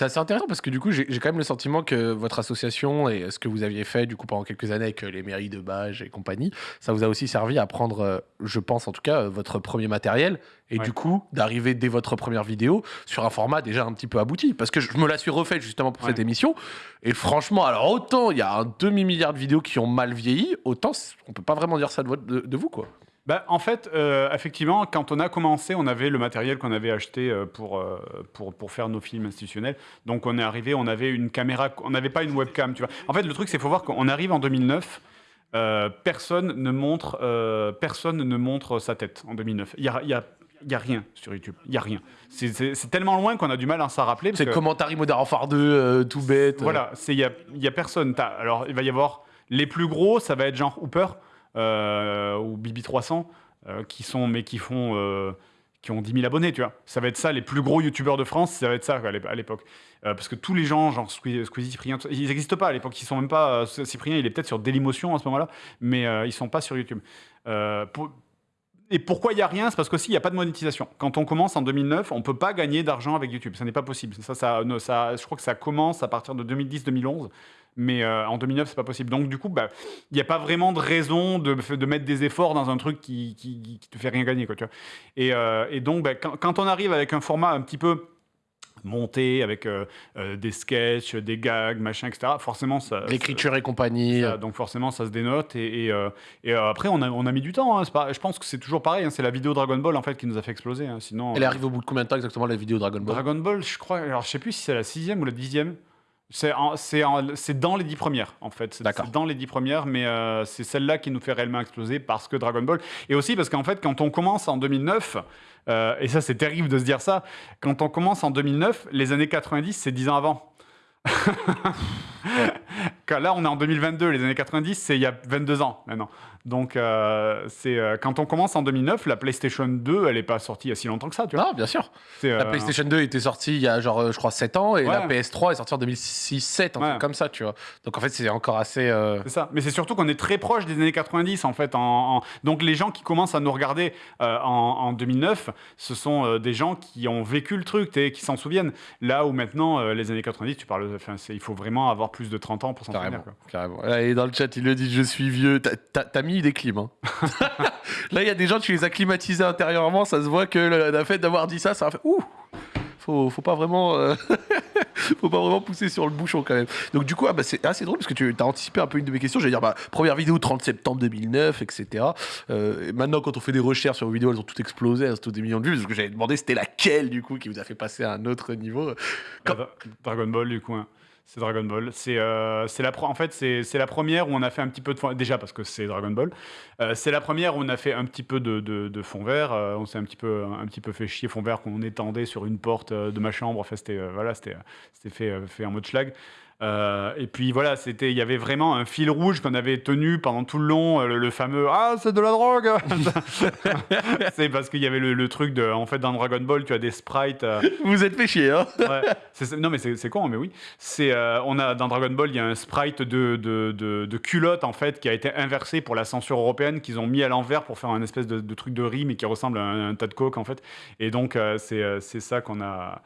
C'est assez intéressant parce que du coup, j'ai quand même le sentiment que votre association et ce que vous aviez fait du coup pendant quelques années avec euh, les mairies de Bages et compagnie, ça vous a aussi servi à prendre, euh, je pense en tout cas, euh, votre premier matériel et Ouais. du coup d'arriver dès votre première vidéo sur un format déjà un petit peu abouti. Parce que je me la suis refaite justement pour Ouais. cette émission et franchement, alors autant il y a un demi milliard de vidéos qui ont mal vieilli, autant on peut pas vraiment dire ça de- de vous quoi. Bah, en fait, euh, effectivement, quand on a commencé, on avait le matériel qu'on avait acheté euh, pour, euh, pour, pour faire nos films institutionnels. Donc, on est arrivé, on avait une caméra, on n'avait pas une webcam, tu vois. En fait, le truc, c'est qu'il faut voir qu'on arrive en 2009. euh, personne ne montre, euh, personne ne montre sa tête en 2009. Il y a, y a, il y a rien sur YouTube. Il y a rien. C'est- tellement loin qu'on a du mal à s'en rappeler. C'est que- Commentary Modern Warfare 2, euh, tout bête. voilà, il y a, y a personne. Alors il va y avoir les plus gros, ça va être genre Hooper ou BB300 euh, qui sont mais qui font euh, qui ont 10 000 abonnés, tu vois. Ça va être ça, les plus gros youtubeurs de France, ça va être ça à l'ép- à l'époque. Euh, parce que tous les gens, genre Squeezie, Cyprien, ils n'existent pas à l'époque. Ils sont même pas. euh, Cyprien, il est peut-être sur Dailymotion à ce moment-là, mais euh, ils sont pas sur YouTube. Euh, pour- et pourquoi il n'y a rien? C'est parce qu'aussi, il n'y a pas de monétisation. Quand on commence en 2009, on ne peut pas gagner d'argent avec YouTube. Ça n'est pas possible. Ça, ça, ne- je crois que ça commence à partir de 2010-2011. Mais euh, en 2009, c'est pas possible. Donc, du coup, bah, il n'y a pas vraiment de raison de, mettre des efforts dans un truc qui, qui te fait rien gagner. Quoi, euh, et donc, bah, quand on arrive avec un format un petit peu monté, avec euh, euh, des sketchs, des gags, machin, etc., forcément, ça, L'écriture et compagnie. ça, donc forcément, ça se dénote. Et, et, euh, et, après, on a, on a mis du temps. hein. Pas- je pense que c'est toujours pareil. hein. C'est la vidéo Dragon Ball en fait qui nous a fait exploser. hein. Sinon, Elle arrivée au bout de combien de temps exactement la vidéo Dragon Ball? Dragon Ball, je crois. Alors, je sais plus si c'est la sixième ou la dixième. C'est dans les dix premières, en fait. C'est dans les dix premières, mais euh, c'est celle-là qui nous fait réellement exploser parce que Dragon Ball. Et aussi parce qu'en fait, quand on commence en 2009, euh, et ça, c'est terrible de se dire ça, quand on commence en 2009, les années 90, c'est dix ans avant. Quand là, on est en 2022, les années 90, c'est il y a 22 ans maintenant. Donc, euh, c'est euh, quand on commence en 2009, la PlayStation 2, elle n'est pas sortie il y a si longtemps que ça, tu vois. Non, bien sûr. La euh, PlayStation 2 était sortie il y a genre, je crois, 7 ans et la Ouais. PS3 est sortie en 2006-7, un Ouais. truc comme ça, tu vois. Donc en fait, c'est encore assez. C'est ça. Mais c'est surtout qu'on est très proche des années 90, en fait. En, en- Donc, les gens qui commencent à nous regarder en, en 2009, ce sont des gens qui ont vécu le truc, t'sais, qui s'en souviennent. Là où maintenant, les années 90, tu parles. Enfin, il faut vraiment avoir plus de 30 ans pour s'en souvenir. Carrément, quoi. carrément. Là, Et dans le chat, il le dit, je suis vieux. T'as- T'as mis des clims. hein. Là, il y a des gens, tu les as climatisés intérieurement. Ça se voit que le, le fait d'avoir dit ça, ça a fait ouh. Faut, pas vraiment, euh, faut pas vraiment pousser sur le bouchon quand même. Donc du coup, ah, bah, c'est assez drôle parce que tu as anticipé un peu une de mes questions. J'allais dire, bah, première vidéo 30 septembre 2009, etc. Euh, maintenant, quand on fait des recherches sur vos vidéos, elles ont toutes explosé, elles ont toutes des millions de vues. Parce que j'avais demandé, c'était laquelle du coup qui vous a fait passer à un autre niveau. Quand- Dra- Dragon Ball, du coup. hein. C'est Dragon Ball. C'est euh, en fait c'est la première où on a fait un petit peu de fond déjà parce que c'est Dragon Ball. Euh, c'est la première où on a fait un petit peu de, fond vert. Euh, on s'est un petit peu un petit peu fait chier fond vert qu'on étendait sur une porte de ma chambre. Enfin c'était voilà c'était fait fait en mode schlag. Euh, et puis voilà, c'était, il y avait vraiment un fil rouge qu'on avait tenu pendant tout le long, euh, le, le fameux ah c'est de la drogue. c'est parce qu'il y avait le, le truc de, en fait dans Dragon Ball, tu as des sprites. euh, Vous êtes fait chier, hein Ouais, non mais c'est con, mais oui. C'est euh, on a dans Dragon Ball, il y a un sprite de, de, de, de culotte en fait qui a été inversé pour la censure européenne qu'ils ont mis à l'envers pour faire un espèce de, truc de rime et qui ressemble à un, un tas de coke en fait. Et donc c'est ça qu'on a.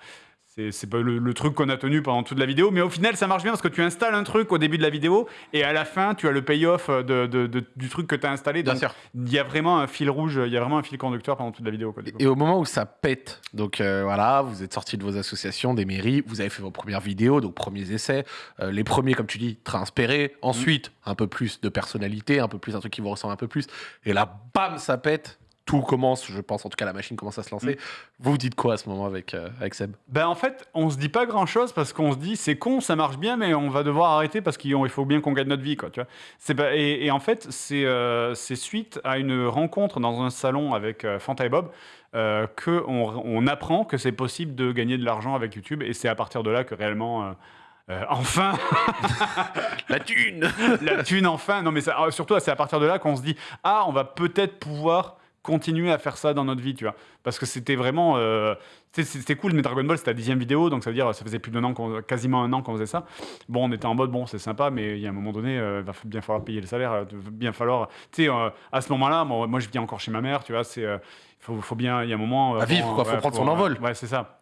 C'est pas le, le truc qu'on a tenu pendant toute la vidéo, mais au final ça marche bien parce que tu installes un truc au début de la vidéo et à la fin tu as le payoff de, de- de- du truc que tu as installé. Bien Donc sûr. il y a vraiment un fil rouge, il y a vraiment un fil conducteur pendant toute la vidéo. Quoi. Et au moment où ça pète, donc euh, voilà, vous êtes sortis de vos associations, des mairies, vous avez fait vos premières vidéos, donc premiers essais, euh, les premiers, comme tu dis, très inspirés, ensuite un peu plus de personnalité, un peu plus un truc qui vous ressemble un peu plus, et là, bam, ça pète, tout commence, je pense, en tout cas la machine commence à se lancer. Vous vous dites quoi à ce moment avec, euh, avec Seb? Ben en fait, on se dit pas grand chose parce qu'on se dit c'est con, ça marche bien, mais on va devoir arrêter parce qu'il il faut bien qu'on gagne notre vie, quoi. Tu vois. Et, et en fait, c'est euh, c'est suite à une rencontre dans un salon avec euh, Fanta et Bob euh, que on, apprend que c'est possible de gagner de l'argent avec YouTube, et c'est à partir de là que réellement. euh, enfin, La thune la thune, enfin. Non, mais ça- ah, surtout, c'est à partir de là qu'on se dit ah, on va peut-être pouvoir continuer à faire ça dans notre vie, tu vois. Parce que c'était vraiment. euh, c'était cool, mais Dragon Ball, c'était la dixième vidéo, donc ça veut dire ça faisait plus d'un an, quasiment un an qu'on faisait ça. Bon, on était en mode bon, c'est sympa, mais il y a un moment donné, euh, il va bien falloir payer le salaire, euh, va bien falloir. Tu sais, euh, à ce moment-là, moi, moi, je vis encore chez ma mère, tu vois, c'est. euh, faut, faut bien, il y a un moment. À vivre, quoi, faut prendre son envol. Ouais, c'est ça.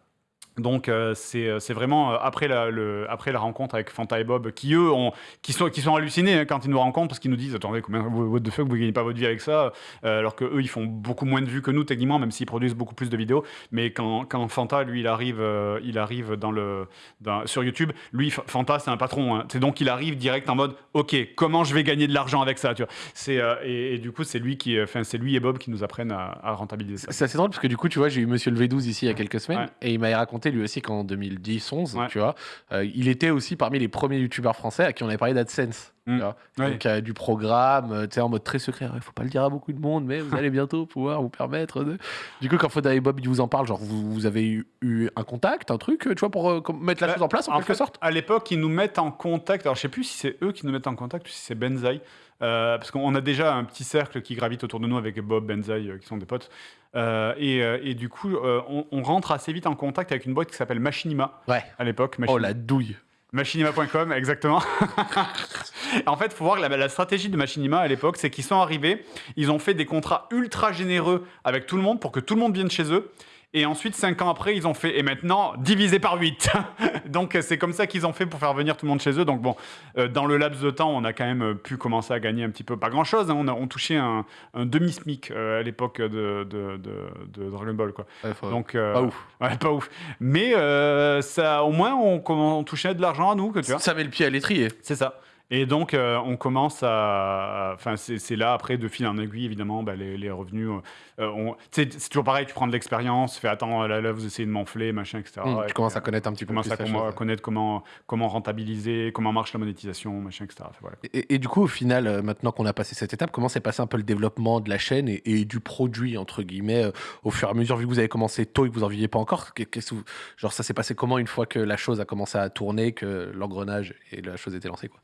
Donc euh, c'est euh, vraiment euh, après la, le, après la rencontre avec Fanta et Bob qui eux ont, qui sont, qui sont hallucinés hein, quand ils nous rencontrent parce qu'ils nous disent attendez combien what the fuck vous gagnez pas votre vie avec ça euh, alors que eux ils font beaucoup moins de vues que nous techniquement même s'ils produisent beaucoup plus de vidéos mais quand, quand Fanta lui il arrive il arrive dans le dans- sur YouTube lui Fanta c'est un patron hein. c'est donc il arrive direct en mode ok comment je vais gagner de l'argent avec ça tu vois c'est et, et du coup c'est lui qui enfin c'est lui et Bob qui nous apprennent à, à rentabiliser ça C'est assez drôle parce que du coup, tu vois, j'ai eu Monsieur le V12 ici il y a quelques semaines Ouais. et il m'a raconté lui aussi qu'en 2010-11, Ouais. tu vois, euh, il était aussi parmi les premiers youtubeurs français à qui on avait parlé d'AdSense. tu Mm. vois. Ouais. Donc, euh, du programme, euh, tu sais, en mode très secret. Il faut pas le dire à beaucoup de monde, mais vous allez bientôt pouvoir vous permettre de. Du coup, quand Foda et Bob ils vous en parlent, genre, vous, vous avez eu, eu un contact, un truc, tu vois, pour euh, mettre la Bah, chose en place en, quelque fait, sorte? À l'époque, ils nous mettent en contact. Alors, je sais plus si c'est eux qui nous mettent en contact ou si c'est Benzaï. Parce qu'on a déjà un petit cercle qui gravite autour de nous avec Bob, Benzaï, qui sont des potes. Euh, et, euh, et du coup, euh, on, on rentre assez vite en contact avec une boîte qui s'appelle Machinima Ouais. à l'époque. Oh la douille. Machinima.com, exactement. en fait, il faut voir que la, la stratégie de Machinima à l'époque, c'est qu'ils sont arrivés, ils ont fait des contrats ultra généreux avec tout le monde pour que tout le monde vienne chez eux. Et ensuite, cinq ans après, ils ont fait, et maintenant, divisé par 8. Donc, c'est comme ça qu'ils ont fait pour faire venir tout le monde chez eux. Donc, bon, euh, dans le laps de temps, on a quand même euh, pu commencer à gagner un petit peu, pas grand chose. on, a, on touchait un, un demi-SMIC euh, à l'époque de, de, de- de Dragon Ball. Quoi. Ouais, Donc, euh, pas ouf. Ouais, pas ouf. Mais ça, au moins, on, on touchait de l'argent à nous, que tu vois. Ça met le pied à l'étrier. C'est ça. Et donc, euh, on commence à. Enfin, c'est là, après, de fil en aiguille, évidemment, bah, les, les revenus. euh, on- tu sais, c'est toujours pareil, tu prends de l'expérience, fais attends, là, là, vous essayez de m'enfler, machin, etc. Mm, Et tu commences à connaître un petit tu peu commences plus à la com- chose. connaître comment, comment rentabiliser, comment marche la monétisation, machin, etc. Enfin, voilà. Et, et du coup, au final, euh, maintenant qu'on a passé cette étape, comment s'est passé un peu le développement de la chaîne et, et du produit, entre guillemets, euh, au fur et à mesure, vu que vous avez commencé tôt et que vous en viviez pas encore que Genre, ça s'est passé comment une fois que la chose a commencé à tourner, que l'engrenage et la chose était lancée quoi?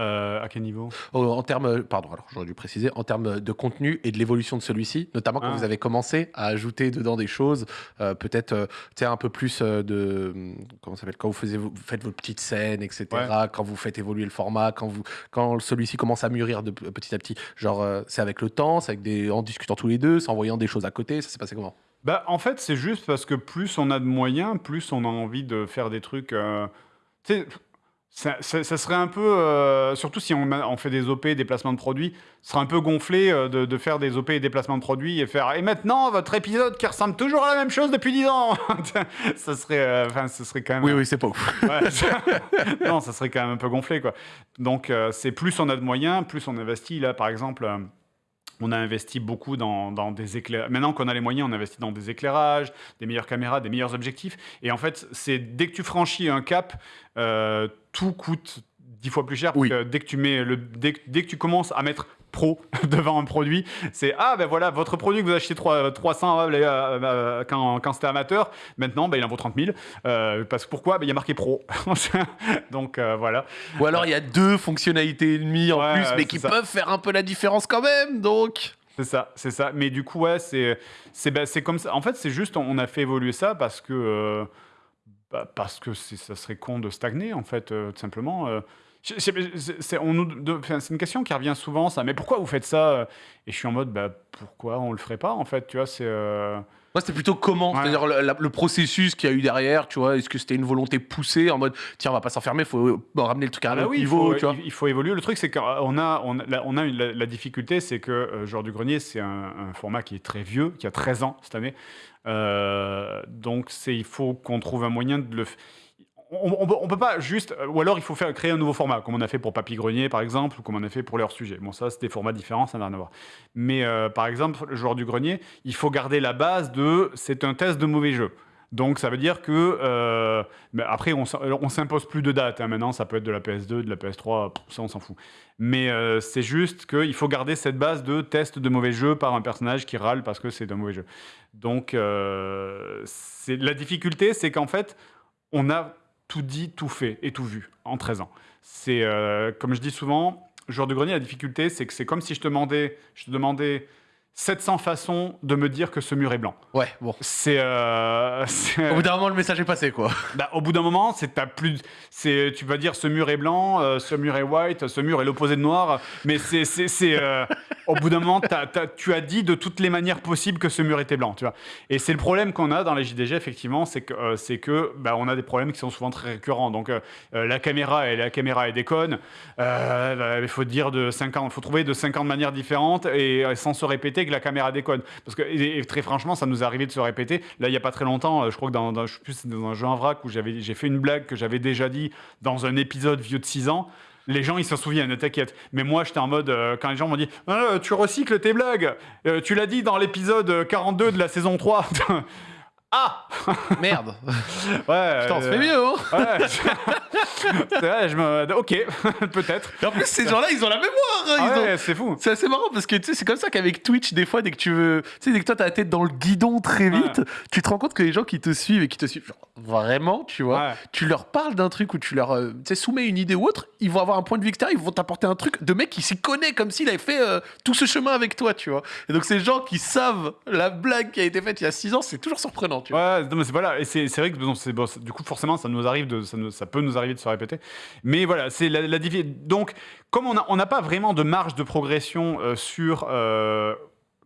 Euh, à quel niveau? Oh, En termes, pardon, alors j'aurais dû préciser, en termes de contenu et de l'évolution de celui-ci, notamment quand Ah. vous avez commencé à ajouter dedans des choses, euh, peut-être euh, tu sais, un peu plus euh, de. Comment ça s'appelle Quand vous, faisiez, vous faites vos petites scènes, etc. Quand vous faites évoluer le format, quand, vous, quand celui-ci commence à mûrir de petit à petit. Genre, c'est avec le temps, c'est avec des, en discutant tous les deux, c'est en voyant des choses à côté, ça s'est passé comment? Bah, en fait, c'est juste parce que plus on a de moyens, plus on a envie de faire des trucs. tu sais, ça, ça- ça serait un peu. euh, surtout si on, fait des OP, des placements de produits, ce serait un peu gonflé euh, de, de faire des OP et des placements de produits et faire. Et maintenant, votre épisode qui ressemble toujours à la même chose depuis 10 ans Ça serait. euh, Enfin, ce serait quand même. Oui, oui, c'est pas ouf. Ouais, ça- non, ça serait quand même un peu gonflé, quoi. Donc, euh, c'est plus on a de moyens, plus on investit. Là, par exemple, euh, on a investi beaucoup dans, dans des éclairages. Maintenant qu'on a les moyens, on investit dans des éclairages, des meilleures caméras, des meilleurs objectifs. Et en fait, c'est dès que tu franchis un cap, euh, tout coûte dix fois plus cher. Parce Oui. que dès que tu mets le, dès, dès que tu commences à mettre pro devant un produit, c'est ah ben voilà votre produit que vous achetez 3, 300 euh, euh, euh, quand, quand c'était amateur, maintenant ben, il en vaut 30 000. Euh, parce que pourquoi? Ben, Il y a marqué pro. Donc euh, voilà. Ou alors il y a deux fonctionnalités et demie en Ouais, plus, mais qui ça. peuvent faire un peu la différence quand même, donc. C'est ça, c'est ça. Mais du coup, ouais, c'est, c'est comme ça. En fait, c'est juste, on a fait évoluer ça parce que, bah, parce que ça serait con de stagner, en fait, euh, tout simplement. euh. C'est, une question qui revient souvent, ça. Mais pourquoi vous faites ça Et je suis en mode, bah, pourquoi on le ferait pas, en fait Tu vois, c'est. euh, Moi, c'était plutôt comment? Ouais. C'est-à-dire le, processus qu'il y a eu derrière, tu vois. Est-ce que c'était une volonté poussée en mode, tiens, on va pas s'enfermer, faut euh, ramener le truc à un Ah bah il niveau, faut, tu vois il, il faut évoluer. Le truc, c'est qu'on a, on a, la, on a une- la, la difficulté, c'est que euh, Joueur du Grenier, c'est un, un format qui est très vieux, qui a 13 ans cette année. Euh, donc, il faut qu'on trouve un moyen de le. On, on peut pas juste. Ou alors, il faut faire, créer un nouveau format, comme on a fait pour Papy Grenier, par exemple, ou comme on a fait pour leur sujet. Bon, ça, c'est des formats différents, ça n'a rien à voir. Mais euh, par exemple, le joueur du grenier, il faut garder la base de c'est un test de mauvais jeu. Donc ça veut dire que euh, après on, on s'impose plus de date. hein. Maintenant ça peut être de la PS2, de la PS3, pff, ça on s'en fout. Mais euh, c'est juste qu'il faut garder cette base de test de mauvais jeu par un personnage qui râle parce que c'est un mauvais jeu. Donc euh, la difficulté, c'est qu'en fait on a tout dit, tout fait et tout vu en 13 ans. C'est euh, comme je dis souvent, joueur de grenier, la difficulté, c'est que c'est comme si je te demandais, je te demandais 700 façons de me dire que ce mur est blanc. Ouais, bon. C'est, euh, Au bout d'un moment, le message est passé, quoi. bah, au bout d'un moment, c'est t'as plus, c'est, tu vas dire ce mur est blanc, euh, ce mur est white, ce mur est l'opposé de noir, mais c'est, c'est, euh, au bout d'un moment, t'as- t'as- tu as dit de toutes les manières possibles que ce mur était blanc, tu vois. Et c'est le problème qu'on a dans les JDG, effectivement, c'est que, euh, c'est que bah, on a des problèmes qui sont souvent très récurrents. Donc, la caméra et la caméra est déconne. Bah, il faut dire de 50, faut trouver de 50 manières différentes et sans se répéter que la caméra déconne. Parce que, et, très franchement, ça nous est arrivé de se répéter. Là, il y a pas très longtemps, euh, je crois que dans, dans, un jeu en vrac où j'ai fait une blague que j'avais déjà dit dans un épisode vieux de 6 ans. Les gens, ils s'en souviennent, ne t'inquiète. Mais moi, j'étais en mode, euh, quand les gens m'ont dit Ah, Tu recycles tes blagues, Euh, tu l'as dit dans l'épisode 42 de la saison 3. ah Merde. Ouais. Putain, on se euh, fait mieux, hein Ouais. c'est vrai, je me. Ok, peut-être. Et en plus, ces gens-là, ils ont la mémoire. hein, Ah ils ont- ouais, c'est fou. C'est assez marrant parce que tu sais, c'est comme ça qu'avec Twitch, des fois, dès que tu veux. Tu sais, dès que toi, t'as la tête dans le guidon très vite, tu te rends compte que les gens qui te suivent et qui te suivent, genre, vraiment, tu vois, Ouais. tu leur parles d'un truc ou tu leur euh, tu sais, soumets une idée ou autre, ils vont avoir un point de vue extérieur, ils vont t'apporter un truc de mec qui s'y connaît comme s'il avait fait euh, tout ce chemin avec toi, tu vois. Et donc, ces gens qui savent la blague qui a été faite il y a 6 ans, c'est toujours surprenant, Ouais, non, mais c'est voilà, et c'est vrai que bon, bon, du coup forcément ça nous arrive de ça, nous- ça peut nous arriver de se répéter, mais voilà c'est la, la donc comme on a- on n'a pas vraiment de marge de progression euh, sur euh,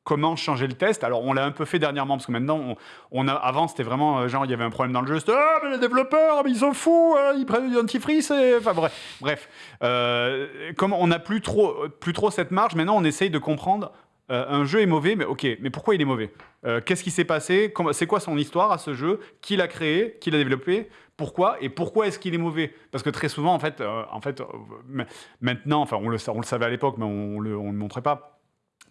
comment changer le test. Alors on l'a un peu fait dernièrement parce que maintenant on, on a avant c'était vraiment euh, genre il y avait un problème dans le jeu, c'était ah mais les développeurs mais ils sont fous, hein, ils prennent du dentifrice et enfin bref bref euh, comme on n'a plus trop plus trop cette marge, maintenant on essaye de comprendre. Euh, un jeu est mauvais, mais ok, mais pourquoi il est mauvais Euh, Qu'est-ce qui s'est passé C'est quoi son histoire à ce jeu Qui l'a créé Qui l'a développé Pourquoi Et pourquoi est-ce qu'il est mauvais Parce que très souvent, en fait, euh, en fait, ma- maintenant, enfin, on le, savait à l'époque, mais on on le montrait pas.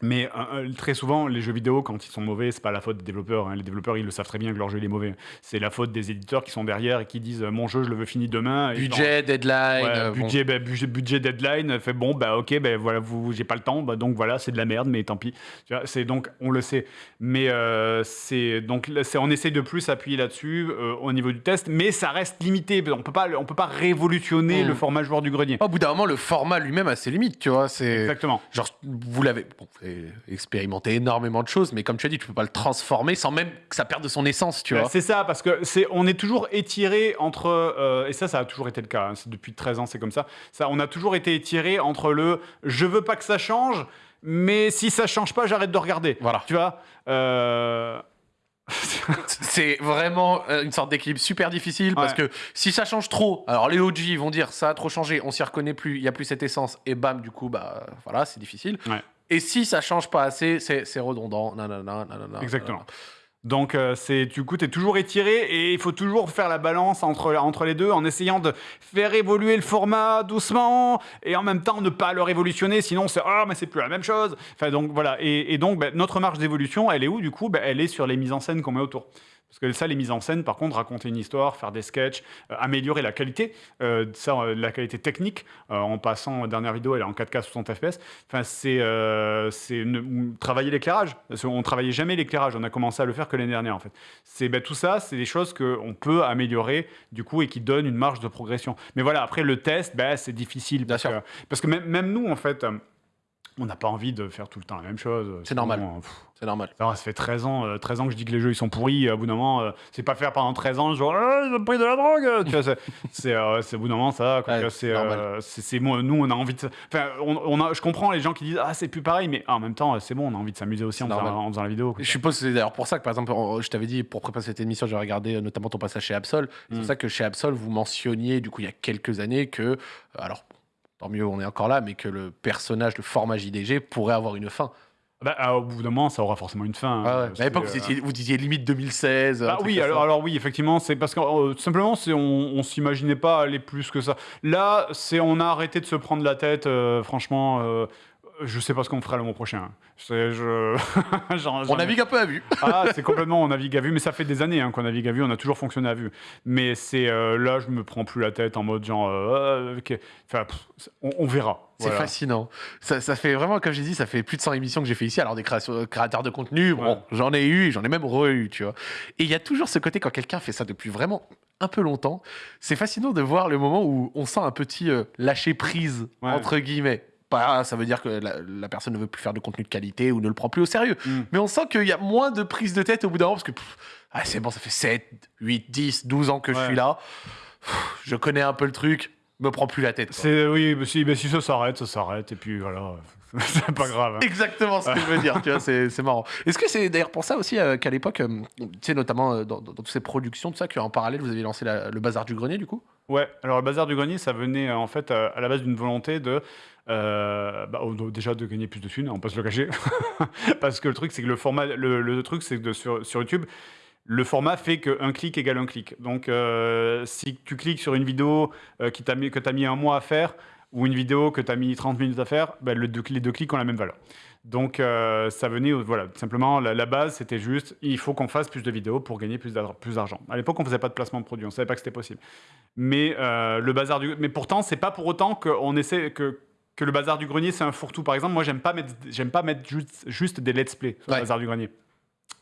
Mais euh, euh, très souvent, les jeux vidéo, quand ils sont mauvais, c'est pas la faute des développeurs. hein. Les développeurs, ils le savent très bien que leur jeu il est mauvais. C'est la faute des éditeurs qui sont derrière et qui disent euh, mon jeu, je le veux fini demain. Et Budget, deadline. Ouais, euh, bon. budget, bah, budget, budget deadline, fait bon, bah ok, bah, voilà, vous, j'ai pas le temps, bah, donc voilà, c'est de la merde, mais tant pis. Tu vois, c'est donc, on le sait. Mais euh, c'est donc, là, c'est, on essaie de plus appuyer là-dessus euh, au niveau du test, mais ça reste limité. On peut pas, on peut pas révolutionner Mm. le format joueur du grenier. Au bout d'un moment, le format lui-même a ses limites, tu vois. C'est. Exactement. Genre, vous l'avez bon, avez expérimenté énormément de choses, mais comme tu as dit, tu peux pas le transformer sans même que ça perde de son essence, tu Bah, vois. c'est ça, parce que c'est, on est toujours étiré entre, euh, et ça, ça a toujours été le cas. hein, depuis 13 ans, c'est comme ça. Ça, on a toujours été étiré entre le, je veux pas que ça change, mais si ça change pas, j'arrête de regarder. Voilà. Tu vois. Euh, C'est vraiment euh, une sorte d'équilibre super difficile parce que si ça change trop, alors les OG vont dire ça a trop changé, on s'y reconnaît plus, il y a plus cette essence, et bam, du coup, bah voilà, c'est difficile. Ouais. Et si ça change pas assez, c'est redondant. nanana, nanana, Exactement. Donc, euh, du coup, tu es toujours étiré et il faut toujours faire la balance entre, entre les deux en essayant de faire évoluer le format doucement et en même temps ne pas le révolutionner, sinon c'est ah, mais c'est plus la même chose. Enfin, donc voilà. Et, donc, bah, notre marge d'évolution, elle est où du coup? Bah, Elle est sur les mises en scène qu'on met autour. Parce que ça, les mises en scène, par contre, raconter une histoire, faire des sketchs, euh, améliorer la qualité, euh, ça, euh, la qualité technique, en passant, euh, dernière vidéo, elle est en 4K 60 FPS. Enfin, c'est travailler l'éclairage. Parce qu'on travaillait jamais l'éclairage. On a commencé à le faire que l'année dernière, en fait. C'est ben, tout ça, c'est des choses qu'on peut améliorer, du coup, et qui donnent une marge de progression. Mais voilà, après, le test, ben, c'est difficile. Parce que, parce que même, même nous, en fait, on n'a pas envie de faire tout le temps la même chose. C'est normal. Sinon, euh, pff, C'est normal. ça, ça fait 13 ans, euh, 13 ans que je dis que les jeux ils sont pourris. À bout d'un moment, euh, c'est pas faire pendant 13 ans, genre Ah, ils ont pris de la drogue. tu vois, c'est, c'est, euh, c'est au bout d'un moment ça. Ouais, c'est, c'est normal. euh, c'est, c'est moi, nous on a envie de. Enfin, on, on a, je comprends les gens qui disent ah c'est plus pareil, mais en même temps c'est bon, on a envie de s'amuser aussi en C'est faisant, normal. en faisant la vidéo. quoi. Je suppose c'est d'ailleurs pour ça que, par exemple, je t'avais dit, pour préparer cette émission, j'ai regardé euh, notamment ton passage chez Absol. C'est Mm. pour ça que chez Absol, vous mentionniez, du coup, il y a quelques années, que, euh, alors, tant mieux, on est encore là, mais que le personnage, le format JDG pourrait avoir une fin. Bah, ah, au bout d'un moment, ça aura forcément une fin. Ah hein, ouais. Mais à l'époque, que, vous, euh, disiez limite 2016. un Bah oui, alors, oui, effectivement, c'est parce que euh, tout simplement, c'est on, on s'imaginait pas aller plus que ça. Là, c'est on a arrêté de se prendre la tête. euh, franchement, euh, je sais pas ce qu'on fera le mois prochain. Je, j'en- On navigue un peu à vue. Ah, c'est complètement, on navigue à vue, mais ça fait des années hein, qu'on navigue à vue, on a toujours fonctionné à vue. Mais c'est euh, là, je me prends plus la tête en mode genre, euh, enfin, pff, on, on verra. C'est Voilà. fascinant. Ça, ça fait vraiment, comme j'ai dit, ça fait plus de 100 émissions que j'ai fait ici. Alors, des créations- créateurs de contenu, bon, Ouais. j'en ai eu, j'en ai même re-eu, tu vois. Et il y a toujours ce côté, quand quelqu'un fait ça depuis vraiment un peu longtemps, c'est fascinant de voir le moment où on sent un petit euh, lâcher prise, Ouais. entre guillemets. Pas, ça veut dire que la, la personne ne veut plus faire de contenu de qualité ou ne le prend plus au sérieux. Mm. Mais on sent qu'il y a moins de prise de tête au bout d'un moment parce que pff, ah, c'est bon, ça fait 7, 8, 10, 12 ans que je suis là. Pff, Je connais un peu le truc, me prends plus la tête. C'est oui, bah si, si ça s'arrête, ça s'arrête, et puis voilà. c'est pas grave. hein. Exactement ce que je veux dire, tu vois, c'est c'est marrant. Est-ce que c'est d'ailleurs pour ça aussi euh, qu'à l'époque, euh, tu sais, notamment euh, dans, dans- dans toutes ces productions, tout ça, qu'en parallèle, vous avez lancé la- le bazar du grenier, du coup? Ouais, alors le bazar du grenier, ça venait euh, en fait euh, à la base d'une volonté de. euh, bah, déjà de gagner plus de thunes, on peut se le cacher. Parce que le truc, c'est que le format. Le, truc, c'est que sur, YouTube, le format fait qu'un clic égale un clic. Donc si tu cliques sur une vidéo que tu as mis un mois à faire, ou une vidéo que tu as mis 30 minutes à faire, bah, les deux clics ont la même valeur. Donc euh, ça venait, voilà, simplement, la, la base, c'était juste, il faut qu'on fasse plus de vidéos pour gagner plus d'ar- plus d'argent. À l'époque, on faisait pas de placement de produits, on savait pas que c'était possible. Mais euh, le bazar du, mais pourtant, c'est pas pour autant qu'on essaie que que le bazar du grenier, c'est un fourre-tout. Par exemple, moi, j'aime pas mettre, j'aime pas mettre juste, juste des let's play sur Ouais. le bazar du grenier.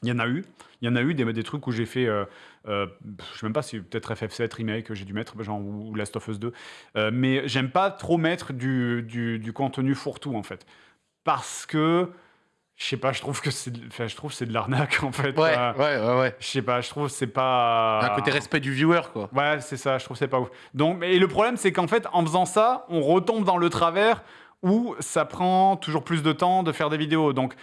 Il y en a eu, il y en a eu des, des trucs où j'ai fait, euh, euh, je sais même pas si peut-être FF7 remake que j'ai dû mettre, genre ou, ou Last of Us 2. Euh, mais j'aime pas trop mettre du, du, du contenu fourre-tout en fait, parce que je sais pas, je trouve que c'est, de- je trouve c'est de l'arnaque en fait. Ouais, Euh, ouais, ouais, ouais. je sais pas, je trouve que c'est pas. Un côté respect du viewer, quoi. Ouais, c'est ça, je trouve que c'est pas ouf. Donc, et le problème, c'est qu'en fait, en faisant ça, on retombe dans le travers où ça prend toujours plus de temps de faire des vidéos. Donc,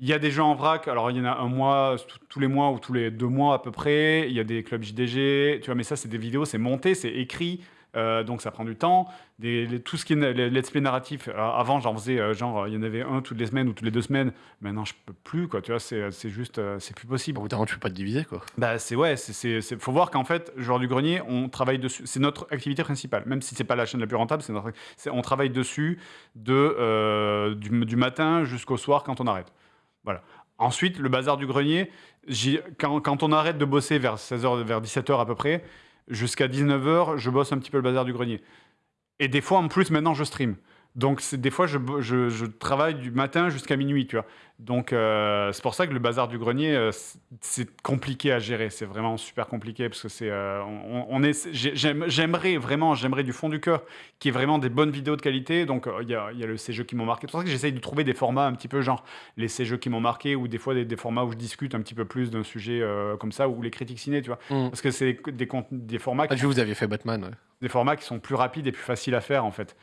il y a des jeux en vrac, alors il y en a un mois, tous les mois ou tous les deux mois à peu près. Il y a des clubs JDG, tu vois, mais ça, c'est des vidéos, c'est monté, c'est écrit. Euh, donc ça prend du temps. Des, les- tout ce qui est les let's play narratif, euh, avant j'en faisais euh, genre il y en avait un toutes les semaines ou toutes les deux semaines. Maintenant je peux plus quoi, tu vois, c'est juste c'est plus possible. Au bout d'un moment, tu peux pas te diviser, quoi. Bah c'est ouais, c'est faut voir qu'en fait, joueur du grenier, on travaille dessus. C'est notre activité principale, même si c'est pas la chaîne la plus rentable, c'est notre. c'est- On travaille dessus de euh, du, du matin jusqu'au soir quand on arrête. Voilà. Ensuite, le bazar du grenier, quand on arrête de bosser vers 16h, vers 17h à peu près, jusqu'à 19h, je bosse un petit peu le bazar du grenier. Et des fois, en plus, maintenant, je stream. Donc, des fois, je, bo- je, je travaille du matin jusqu'à minuit, tu vois. Donc, euh, c'est pour ça que le bazar du grenier, euh, c'est- compliqué à gérer. C'est vraiment super compliqué parce que c'est, euh, on, est, j'aimerais vraiment, j'aimerais du fond du cœur qu'il y ait vraiment des bonnes vidéos de qualité. Donc, il y, a, y a le ces jeux qui m'ont marqué. C'est pour ça que j'essaye de trouver des formats un petit peu genre les ces jeux qui m'ont marqué ou des fois des, des formats où je discute un petit peu plus d'un sujet comme ça ou les critiques ciné, tu vois. Mm. Parce que c'est des, cont- des formats Ah, qui vous aviez fait Batman, ouais. des formats qui sont plus rapides et plus faciles à faire en fait.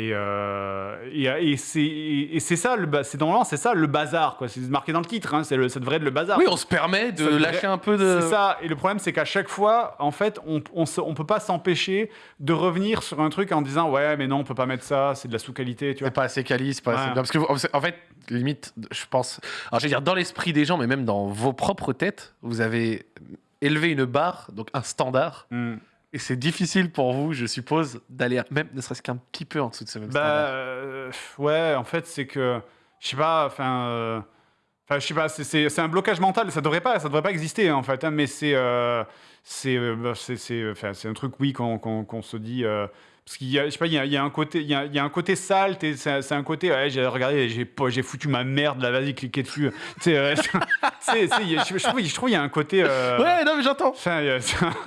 Et, euh, et, et c'est ça, c'est normalement c'est ça le bazar quoi. C'est marqué dans le titre, hein, le, ça devrait être le bazar. Oui, on se permet de devrait- lâcher un peu de. C'est ça. Et le problème, c'est qu'à chaque fois, en fait, on, on, se- on peut pas s'empêcher de revenir sur un truc en disant ouais, mais non, on peut pas mettre ça, c'est de la sous-qualité, tu vois. C'est pas assez quali, c'est pas assez. Parce que, vous- en fait, limite, je pense. Alors, je vais dire, dans l'esprit des gens, mais même dans vos propres têtes, vous avez élevé une barre, donc un standard. Hmm. Et c'est difficile pour vous, je suppose, d'aller même ne serait-ce qu'un petit peu en dessous de ce même Bah standard. euh, ouais, en fait, c'est que je sais pas, enfin. euh, je sais pas, c'est- un blocage mental. Ça devrait pas, ça devrait pas exister en fait. hein, mais c'est, euh, c'est, euh, bah, c'est, c'est, enfin, c'est un truc, oui, qu'on qu'on- qu'on se dit. euh, parce qu'il y a, je sais pas, il y a, il y a un côté, il y a, il y a un côté sale. t'es- C'est un côté. Ouais, j'ai regardé, j'ai j'ai foutu ma merde là. Vas-y, cliquez dessus. tu sais, euh, je, je trouve, je trouve il y a un côté. euh, Ouais, non, mais j'entends. enfin,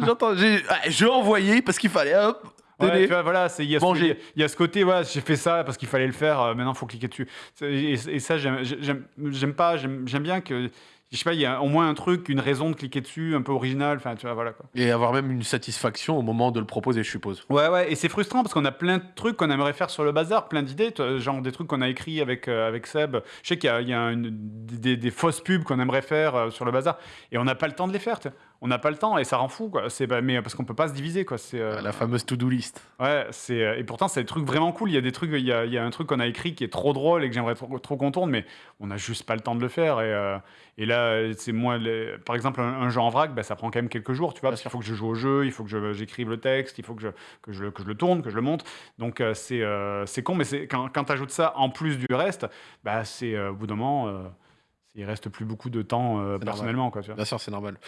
J'entends. J'ai ah, j'ai envoyé parce qu'il fallait. Hop, Ouais, vois, voilà, il y, y a- ce côté, voilà, j'ai fait ça parce qu'il fallait le faire, euh, maintenant il faut cliquer dessus. Et, et ça, j'aime pas, j'aime bien que, je sais pas, il y a au moins un truc, une raison de cliquer dessus, un peu original, enfin, tu vois, voilà quoi. Et avoir même une satisfaction au moment de le proposer, je suppose. Ouais, ouais, et c'est frustrant parce qu'on a plein de trucs qu'on aimerait faire sur le bazar, plein d'idées, genre des trucs qu'on a écrits avec, euh, avec Seb. Je sais qu'il y a, il y a une- des, des fausses pubs qu'on aimerait faire euh, sur le bazar et on n'a pas le temps de les faire. On n'a pas le temps et ça rend fou, quoi. C'est, bah, mais parce qu'on peut pas se diviser, quoi. C'est, euh, La fameuse to-do list. Ouais, c'est euh, et pourtant c'est des trucs vraiment cool. Il y a des trucs, il y a, il y a un truc qu'on a écrit qui est trop drôle et que j'aimerais trop, trop qu'on tourne, mais on n'a juste pas le temps de le faire. Et, euh, et là, c'est moi, les- par exemple, un, un jeu en vrac, bah, ça prend quand même quelques jours, tu vois, parce qu'il faut que je joue au jeu, il faut que j'écrive le texte, il faut que je, que je, que je le tourne, que je le monte. Donc euh, c'est euh, c'est con, mais c'est quand, quand tu ajoutes ça en plus du reste, bah c'est euh, au bout d'un moment. euh, il reste plus beaucoup de temps euh, normal. personnellement, quoi, tu vois. Bien sûr, c'est normal.